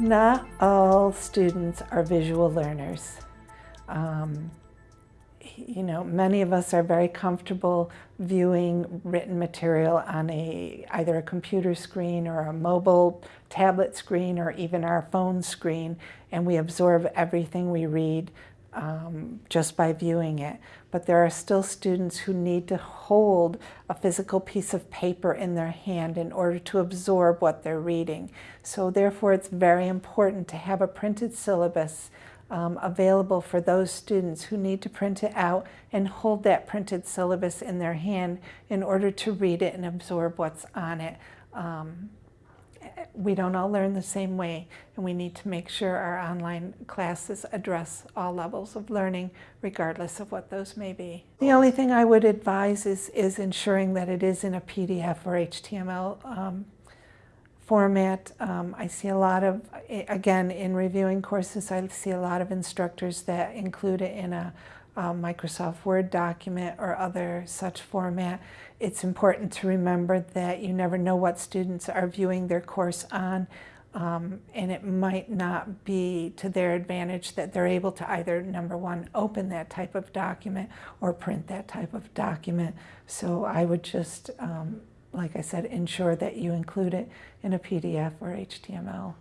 Not all students are visual learners. Um, you know, many of us are very comfortable viewing written material on a either a computer screen or a mobile tablet screen or even our phone screen, and we absorb everything we read um, just by viewing it. But there are still students who need to hold a physical piece of paper in their hand in order to absorb what they're reading. So therefore it's very important to have a printed syllabus um, available for those students who need to print it out and hold that printed syllabus in their hand in order to read it and absorb what's on it. Um, we don't all learn the same way and we need to make sure our online classes address all levels of learning regardless of what those may be. The only thing I would advise is, is ensuring that it is in a PDF or HTML um, format. Um, I see a lot of, again, in reviewing courses, I see a lot of instructors that include it in a um, Microsoft Word document or other such format. It's important to remember that you never know what students are viewing their course on um, and it might not be to their advantage that they're able to either, number one, open that type of document or print that type of document. So I would just, um, like I said, ensure that you include it in a PDF or HTML.